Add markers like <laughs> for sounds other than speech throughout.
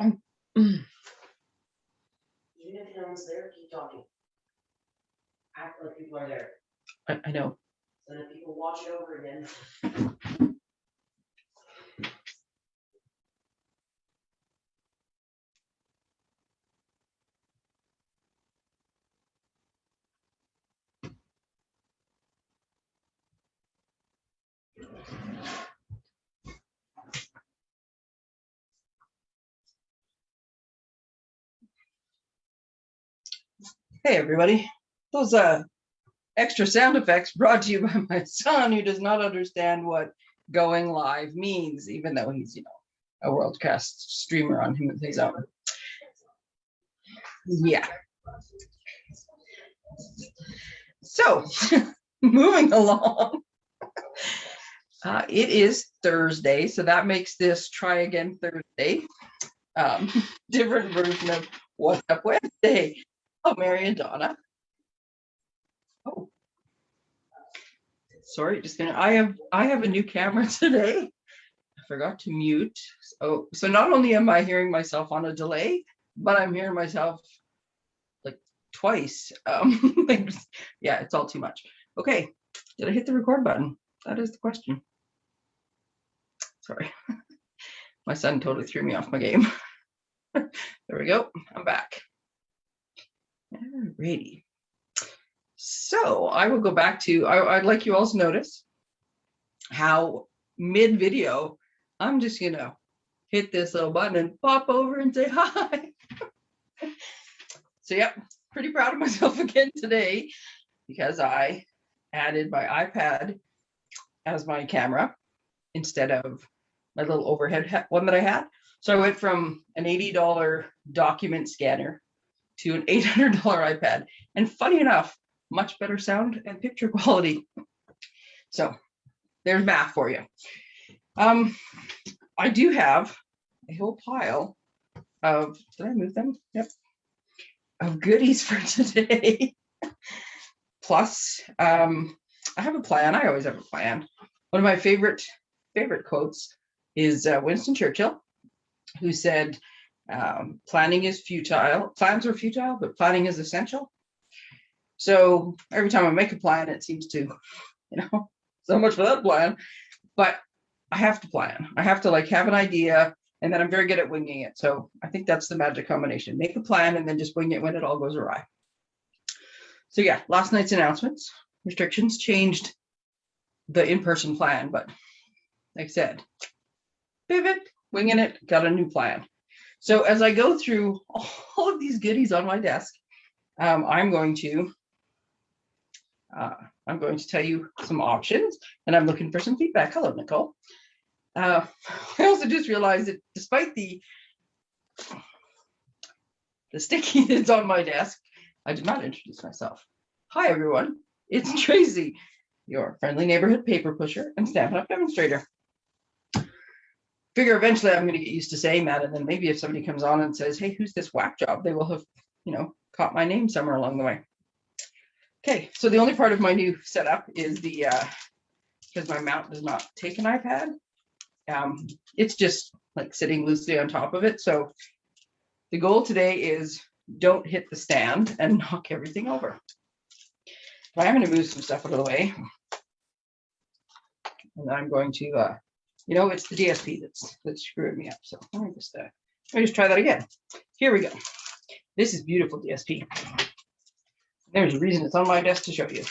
Mm. Even if no one's there, keep talking. Act like people are there, I, I know. so that people watch it over again. Hey, everybody. Those uh extra sound effects brought to you by my son who does not understand what going live means, even though he's, you know, a world-class streamer on him his own. Yeah. So, <laughs> moving along. Uh, it is Thursday, so that makes this try again Thursday. Um, <laughs> different version of What's Up Wednesday. Oh, Mary and Donna. Oh. Sorry, just gonna, I have, I have a new camera <laughs> today. I forgot to mute. Oh, so not only am I hearing myself on a delay, but I'm hearing myself like twice. Um, <laughs> yeah, it's all too much. Okay, did I hit the record button? That is the question. Sorry. <laughs> My son totally threw me off my game. There we go, I'm back. Alrighty. So I will go back to, I, I'd like you all to notice how mid video, I'm just gonna hit this little button and pop over and say hi. So yep, pretty proud of myself <laughs> again today because I added my iPad as my camera instead of my little overhead one that I had. So I went from an $80 document scanner to an $800 iPad. And funny enough, much better sound and picture quality. So there's math for you. Um, I do have a whole pile of, did I move them? Yep. Of goodies for <laughs> today. Plus, um, I have a plan. I always have a plan. One of my favorite, favorite quotes is uh, Winston Churchill, who said, um, planning is futile. Plans are futile, but planning is essential. So every time I make a plan, it seems to, <laughs> you know, so much for that plan. But I have to plan. I have to like have an idea, and then I'm very good at winging it. So I think that's the magic combination. Make a plan and then just wing it when it all goes awry. So yeah, last night's announcements, restrictions changed the in-person plan, but like I said, pivot, winging it, got a new plan. So as I go through <laughs> all of these goodies on my desk, um, I'm going to uh, I'm going to tell you some options, and I'm looking for some feedback. Hello, Nicole. Uh, <laughs> I also just realized that despite the the sticky that's <laughs> on my desk, I did not introduce myself. Hi, everyone. It's Tracy, your friendly neighborhood paper pusher and Stampin' Up! demonstrator figure eventually I'm going to get used to saying that. And then maybe if somebody comes on and says, hey, who's this whack job? They will have, you know, caught my name somewhere along the way. Okay, so the only part of my new setup is the, uh, because my mount does not take an iPad. Um, it's just like sitting loosely on top of it. So the goal today is don't hit the stand and <laughs> knock everything over. But I'm going to move some stuff out of the way. And I'm going to uh, you know, it's the DSP that's that's screwing me up. So let me just uh, let me just try that again. Here we go. This is beautiful DSP. There's a reason it's on my desk to show you.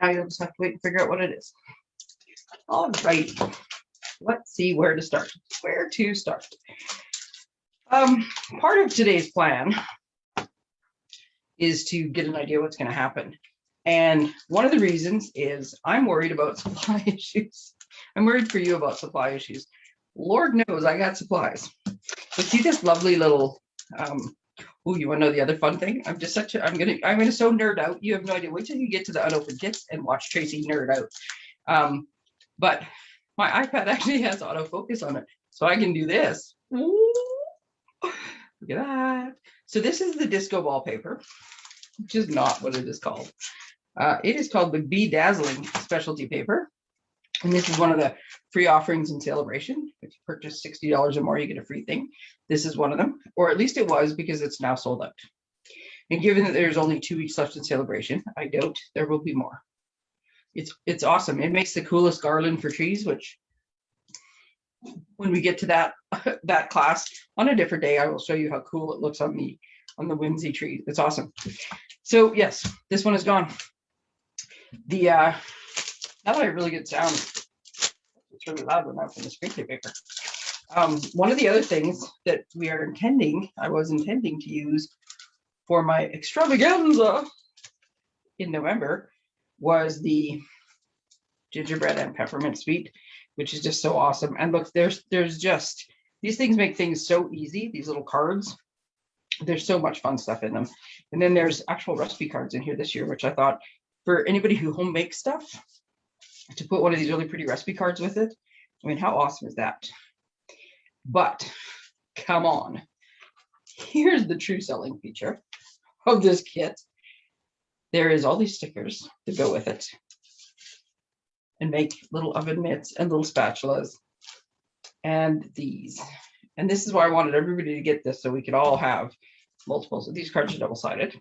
Now you'll just have to wait and figure out what it is. All right. Let's see where to start. Where to start. Um, part of today's plan is to get an idea what's going to happen. And one of the reasons is I'm worried about <laughs> supply issues. I'm worried for you about supply issues. Lord knows I got supplies. But see this lovely little, um, oh, you wanna know the other fun thing? I'm just such a, I'm gonna, I'm gonna so nerd out. You have no idea. Wait till you get to the unopened kits and watch Tracy nerd out. Um, but my iPad <laughs> actually has autofocus on it. So I can do this. Ooh, look at that. So this is the disco wallpaper, which is not what it is called. Uh, it is called the Bedazzling specialty paper. And this is one of the free offerings in celebration. If you purchase $60 or more, you get a free thing. This is one of them, or at least it was because it's now sold out. And given that there's only two weeks left in celebration, I doubt there will be more. It's it's awesome. It makes the coolest garland for trees, which when we get to that <laughs> that class on a different day, I will show you how cool it looks on the on the whimsy tree. It's awesome. So yes, this one is gone. The uh now that I really get sound, it's really loud when I'm from the screen paper. Um, one of the other things that we are intending, I was intending to use for my extravaganza in November was the gingerbread and peppermint suite, which is just so awesome. And look, there's there's just these things make things so easy. These little cards, there's so much fun stuff in them. And then there's actual recipe cards in here this year, which I thought for anybody who home makes stuff, to put one of these really pretty recipe cards with it. I mean, how awesome is that? But come on, here's the true selling feature of this kit. There is all these stickers to go with it and make little oven mitts and little spatulas and these. And this is why I wanted everybody to get this so we could all have multiples these cards are double-sided.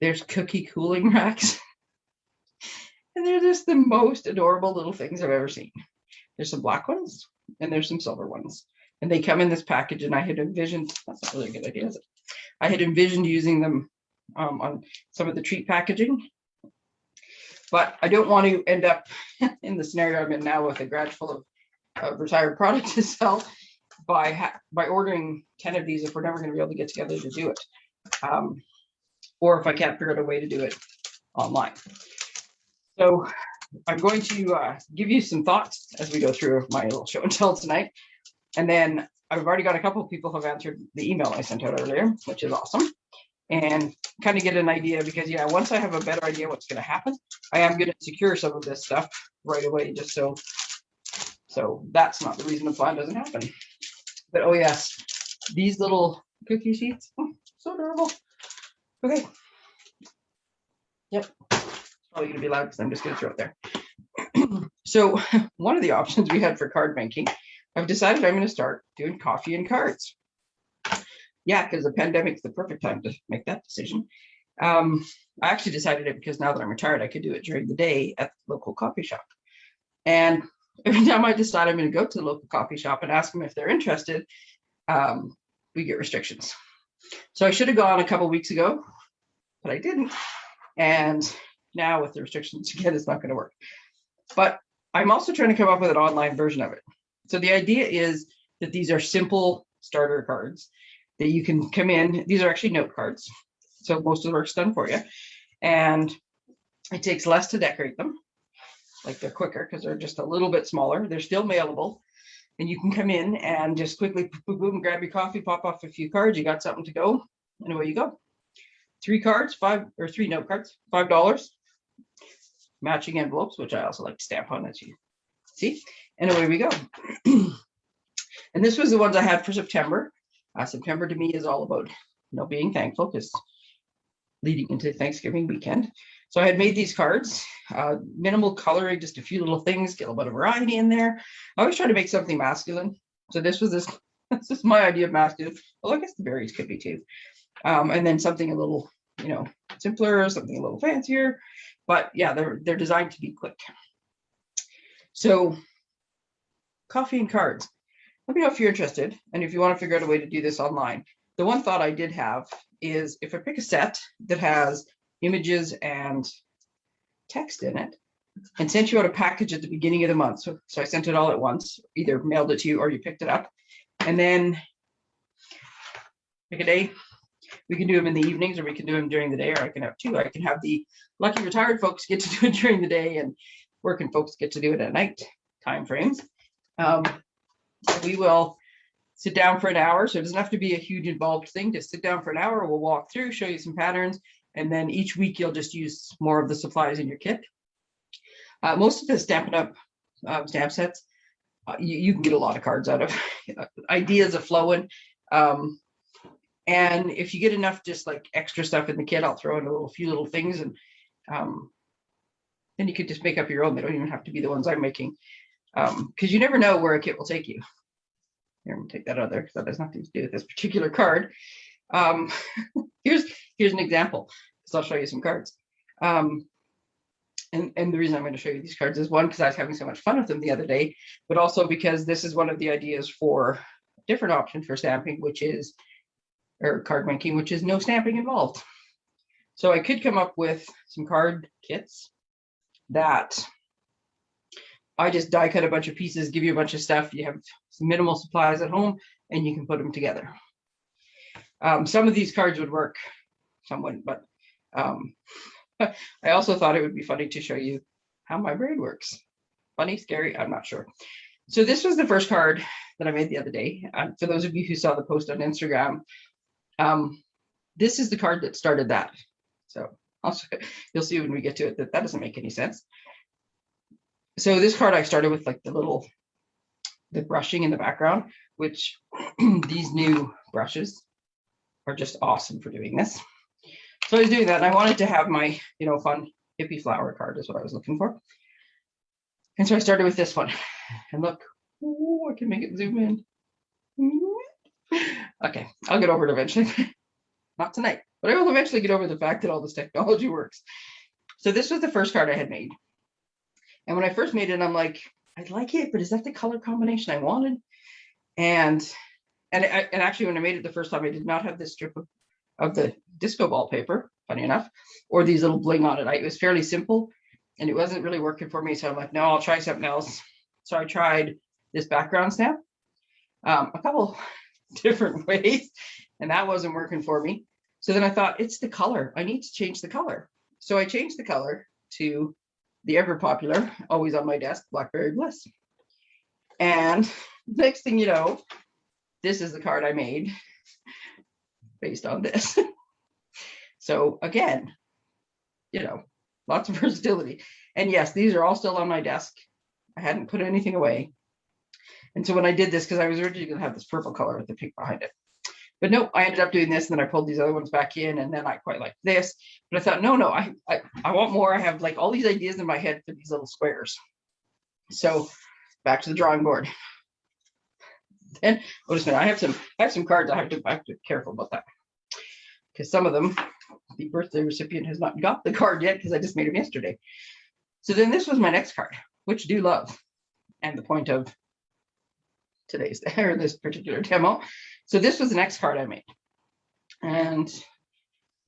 There's cookie cooling <laughs> racks. And they're just the most adorable little things I've ever seen. There's some black ones and there's some silver ones. And they come in this package and I had envisioned, that's not really a good idea, is it? I had envisioned using them um, on some of the treat packaging. But I don't want to end up <laughs> in the scenario I'm in now with a garage full of, of retired products to sell by by ordering 10 of these if we're never going to be able to get together to do it. Um, or if I can't figure out a way to do it online. So I'm going to uh, give you some thoughts as we go through my little show and tell tonight. And then I've already got a couple of people who have answered the email I sent out earlier, which is awesome. And kind of get an idea because yeah, once I have a better idea what's going to happen, I am going to secure some of this stuff right away, just so so that's not the reason the plan doesn't happen. But oh yes, these little cookie sheets, oh, so adorable. Okay. Yep, probably gonna be loud because I'm just gonna throw it there. <clears throat> so <laughs> one of the options we had for card banking, I've decided I'm gonna start doing coffee and cards. Yeah, because the pandemic's the perfect time to make that decision. Um, I actually decided it because now that I'm retired, I could do it during the day at the local coffee shop. And <laughs> every time I decide I'm going to go to the local coffee shop and ask them if they're interested, um, we get restrictions. So I should have gone a couple weeks ago, but I didn't. And now with the restrictions <laughs> again, it's not going to work. But I'm also trying to come up with an online version of it. So the idea is that these are simple starter cards that you can come in. These are actually note cards. So most of the work's done for you. And it takes less to decorate them. Like they're quicker because they're just a little bit smaller. They're still mailable. And you can come in and just quickly boom, boom, grab your coffee, pop off a few cards. You got something to go, and away you go. Three cards, five or three note cards, five dollars. Matching envelopes, which I also like to stamp on, as you see. And away we go. <clears throat> and this was the ones I had for September. Uh, September to me is all about you know being thankful because leading into Thanksgiving weekend. So I had made these cards, uh, minimal coloring, just a few little things, get a little bit of variety in there. I always try to make something masculine. So this was this, <laughs> this is my idea of masculine. Well, I guess the berries could be too. Um, and then something a little, you know, simpler, something a little fancier. But yeah, they're they're designed to be quick. So coffee and cards. Let me know if you're interested and if you want to figure out a way to do this online. The one thought I did have is if I pick a set that has images and text in it and sent you out a package at the beginning of the month. So, so I sent it all at once, either mailed it to you or you picked it up. And then pick a day. We can do them in the evenings or we can do them during the day or I can have two. I can have the lucky retired folks get to do it <laughs> during the day and working folks get to do it at night time frames. Um, we will sit down for an hour. So it doesn't have to be a huge involved thing. Just sit down for an hour. We'll walk through, show you some patterns, and then each week you'll just use more of the supplies in your kit. Uh, most of the Stampin' Up! Uh, stamp sets, uh, you, you, can get a lot of cards out of. <laughs> Ideas are flowing. Um, and if you get enough just like extra stuff in the kit, I'll throw in a little few little things and um, then you could just make up your own. They don't even have to be the ones I'm making. Um, because you never know where a kit will take you. Here, I'm gonna take that other because that has nothing to do with this particular card. Um, <laughs> here's here's an example. So I'll show you some cards. Um, and, and the reason I'm going to show you these cards is one, because I was having so much fun with them the other day, but also because this is one of the ideas for a different option for stamping, which is, or card making, which is no stamping involved. So I could come up with some card kits that I just die cut a bunch of pieces, give you a bunch of stuff. You have minimal supplies at home and you can put them together. Um, some of these cards would work, some wouldn't, but um, <laughs> I also thought it would be funny to show you how my brain works. Funny, scary, I'm not sure. So this was the first card that I made the other day. Uh, for those of you who saw the post on Instagram, um, this is the card that started that. So also, <laughs> you'll see when we get to it that that doesn't make any sense. So this card I started with like the little, the brushing in the background, which <clears throat> these new brushes are just awesome for doing this. So I was doing that and I wanted to have my, you know, fun hippie flower card is what I was looking for. And so I started with this one <sighs> and look, ooh, I can make it zoom in. Okay, I'll get over it eventually. <laughs> Not tonight, but I will eventually get over the fact that all this technology works. So this was the first card I had made. And when I first made it, I'm like, I like it, but is that the color combination I wanted? And and I, and actually when I made it the first time, I did not have this strip of of the disco ball paper, funny enough, or these little bling on it. I, it was fairly simple and it wasn't really working for me. So I'm like, no, I'll try something else. So I tried this background stamp um, a couple <laughs> different ways and that wasn't working for me. So then I thought it's the color. I need to change the color. So I changed the color to the ever popular, always on my desk, Blackberry Bliss. And <laughs> next thing you know, this is the card I made <laughs> based on this. so again, you know, lots of versatility. And yes, these are all still on my desk. I hadn't put anything away. And so when I did this, because I was originally going to have this purple color with the pink behind it. But no, I ended up doing this and then I pulled these other ones back in and then I quite like this. But I thought, no, no, I, I, I want more. I have like all these ideas in my head for these little squares. So back to the drawing board. And oh, just a minute, I have some, I have some cards. I have to, I have to be careful about that because some of them, the birthday recipient has not got the card yet because I just made them yesterday. So then this was my next card, which do love, and the point of today's <laughs> or this particular demo. So this was the next card I made, and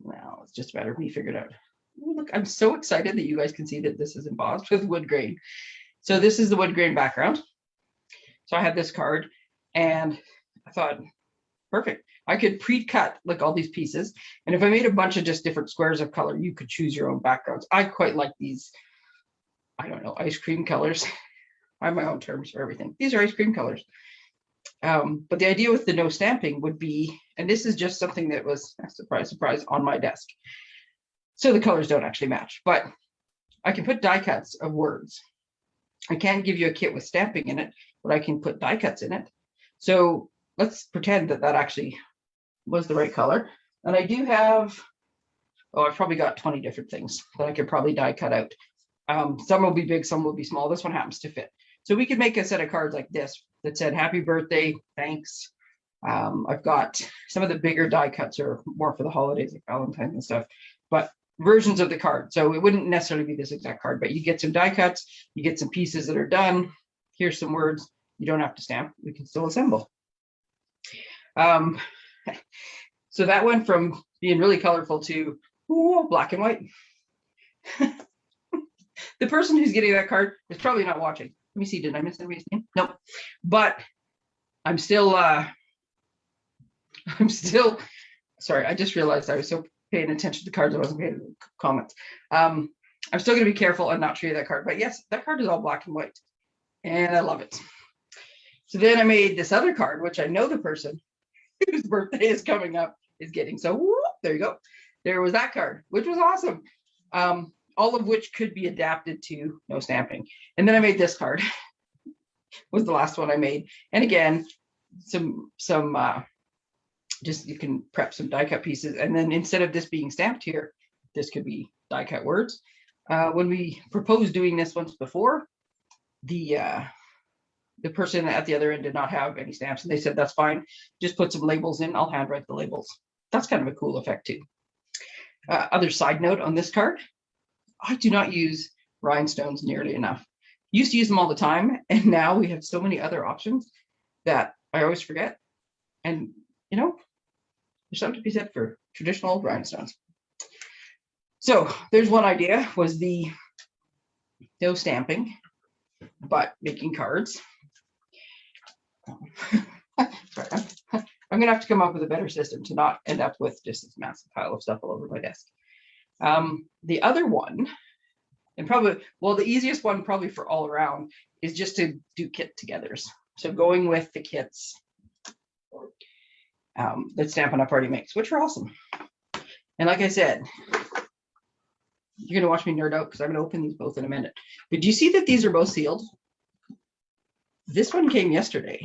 well, it's just a matter of me figured out. Ooh, look, I'm so excited that you guys can see that this is embossed with wood grain. So this is the wood grain background. So I had this card and I thought, perfect. I could pre-cut like all these pieces. And if I made a bunch of just different squares of color, you could choose your own backgrounds. I quite like these, I don't know, ice cream colors. <laughs> I have my own terms for everything. These are ice cream colors. Um, but the idea with the no stamping would be, and this is just something that was, surprise, surprise, on my desk. So the colors don't actually match, but I can put die cuts of words. I can't give you a kit with stamping in it, but I can put die cuts in it. So let's pretend that that actually was the right color. And I do have, oh, I've probably got 20 different things that I could probably die cut out. Um, some will be big, some will be small. This one happens to fit. So we could make a set of cards like this that said, happy birthday, thanks. Um, I've got some of the bigger die cuts are more for the holidays like Valentine's and stuff, but versions of the card. So it wouldn't necessarily be this exact card, but you get some die cuts, you get some pieces that are done. Here's some words. You don't have to stamp. We can still assemble. Um, <laughs> so that went from being really colorful to ooh, black and white. <laughs> the person who's getting that card is probably not watching. Me see, did I miss anybody's name? Nope. But I'm still, uh, <laughs> I'm still, sorry, I just realized I was so paying attention to the cards, I wasn't paying to comments. Um, I'm still gonna be careful and not show you that card, but yes, that card is all black and white and I love it. So then I made this other card, which I know the person <laughs> whose birthday is coming up is getting. So whoop, there you go. There was that card, which was awesome. Um, all of which could be adapted to no stamping. And then I made this card, <laughs> was the last one I made. And again, some, some, uh, just you can prep some die cut pieces. And then instead of this being stamped here, this could be die cut words. Uh, when we proposed doing this once before, the uh, the person at the other end did not have any stamps, and they said that's fine. Just put some labels in. I'll handwrite the labels. That's kind of a cool effect too. Uh, other side note on this card, I do not use rhinestones nearly enough. Used to use them all the time, <laughs> and now we have so many other options that I always forget. And you know, there's something to be said for traditional rhinestones. So there's one idea was the no stamping, but making cards. Sorry, <laughs> I'm, I'm gonna have to come up with a better system to not end up with just this massive pile of stuff all over my desk. Um, the other one, and probably, well, the easiest one probably for all around is just to do kit togethers. So going with the kits um, that Stampin' Up! already makes, which are awesome. And like I said, you're gonna watch me nerd out because I'm gonna open these both in a minute. But do you see that these are both sealed? This one came yesterday.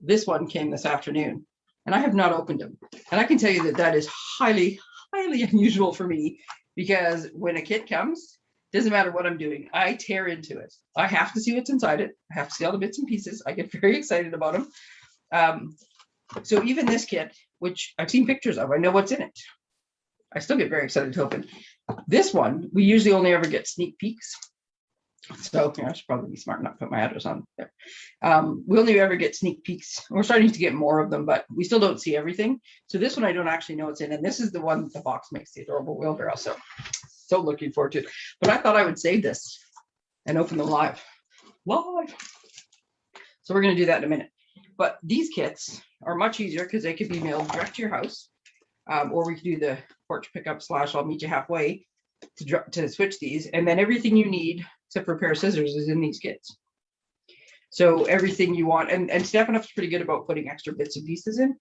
This one came this afternoon, and I have not opened them. And I can tell you that that is highly, highly <laughs> unusual for me because when a kit comes, doesn't matter what I'm doing, I tear into it. I have to see what's inside it. I have to see all the bits and pieces. I get <laughs> very excited about them. Um, so even this kit, which I've seen pictures of, I know what's in it. I still get very excited to open. This one, we usually only ever get sneak peeks. So I should probably be smart enough to put my address on there. Um, we only ever get sneak peeks. <laughs> We're starting to get more of them, but we still don't see everything. So this one I don't actually know what's in. And this is the one the box makes the adorable wheelbarrow. So so looking forward to it. But I thought I would save this and open them live. Live. So we're going to do that in a minute. But these kits are much easier because they could be mailed direct to your house. Um, or we could do the porch pickup slash I'll meet you halfway to, to switch these. And then everything you need, except for a pair of scissors, is in these kits. So everything you want, and, and Stampin' Up's pretty good about putting extra bits and pieces in.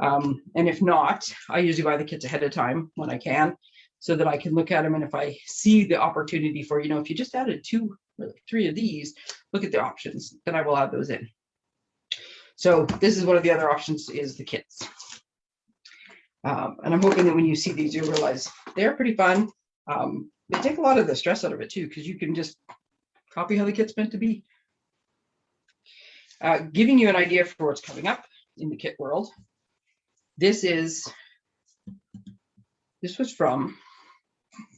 Um, and if not, I usually buy the kits ahead of time when I can, so that I can look at them. And if I see the opportunity for, you know, if you just added two or three of these, look at the options, then I will add those in. So this is one of the other options is the kits. Um, and I'm hoping that when you see these, you'll realize they're pretty fun. Um, they take a lot of the stress out of it too, because you can just copy how the kit's meant to be. Uh, giving you an idea for what's coming up in the kit world. This is, this was from,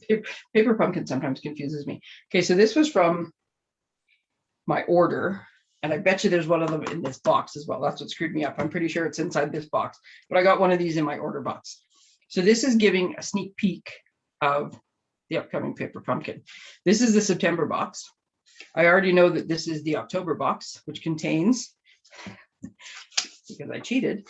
paper, paper pumpkin sometimes confuses me. Okay, so this was from my order and I bet you there's one of them in this box as well. That's what screwed me up. I'm pretty sure it's inside this box, but I got one of these in my order box. So this is giving a sneak peek of the upcoming paper pumpkin. This is the September box. I already know that this is the October box, which contains, because I cheated,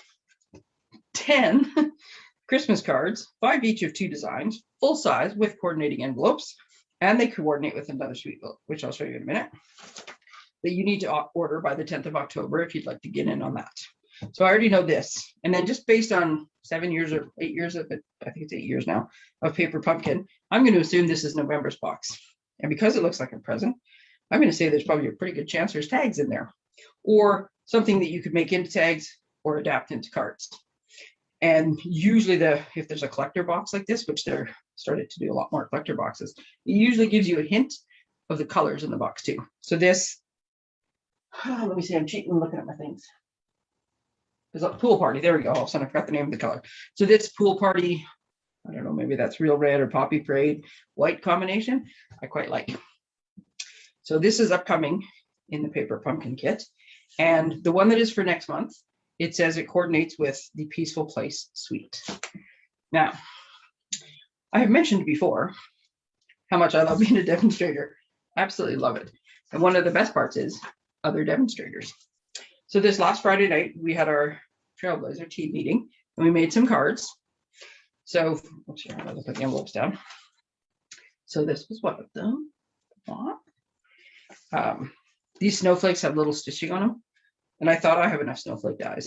10 <laughs> Christmas cards, five each of two designs, full size with coordinating envelopes, and they coordinate with another sweet book, which I'll show you in a minute that you need to order by the 10th of October if you'd like to get in on that. So I already know this. And then just based on seven years or eight years of it, I think it's eight years now of Paper Pumpkin, I'm going to assume this is November's box. And because it looks like a present, I'm going to say there's probably a pretty good chance there's tags in there or something that you could make into tags or adapt into cards. And usually the if there's a collector box like this, which they're started to do a lot more collector boxes, it usually gives you a hint of the colors in the box too. So this <sighs> let me see, I'm cheating and looking at my things. There's a pool party. There we go. All of a sudden I forgot the name of the color. So this pool party, I don't know, maybe that's real red or poppy parade white combination. I quite like. So this is upcoming in the paper pumpkin kit. And the one that is for next month, it says it coordinates with the Peaceful Place Suite. Now, I have mentioned before how much I love being a demonstrator. Absolutely love it. And one of the best parts is other demonstrators. So this last Friday night, we had our Trailblazer team meeting and we made some cards. So, oops, here, I'll put the envelopes down. So this was one of them. Um, these snowflakes have little stitching on them. And I thought I have enough snowflake dies.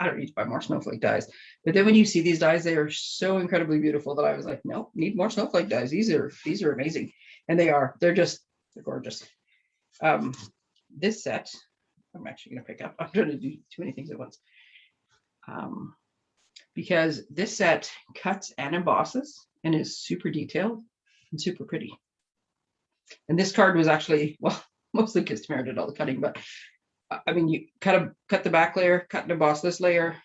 I don't need to buy more snowflake dies. But then when you see these dies, they are so incredibly beautiful that I was like, nope, need more snowflake dies. These are these are amazing. And they are, they're just they're gorgeous. Um, this set, I'm actually gonna pick up, <laughs> I'm trying to do too many things at once. Um, because this set cuts and embosses and is super detailed and super pretty. And this card was actually, <laughs> well, mostly because Tamara did all the cutting, but I- mean, you kind of cut the back layer, cut and emboss this layer,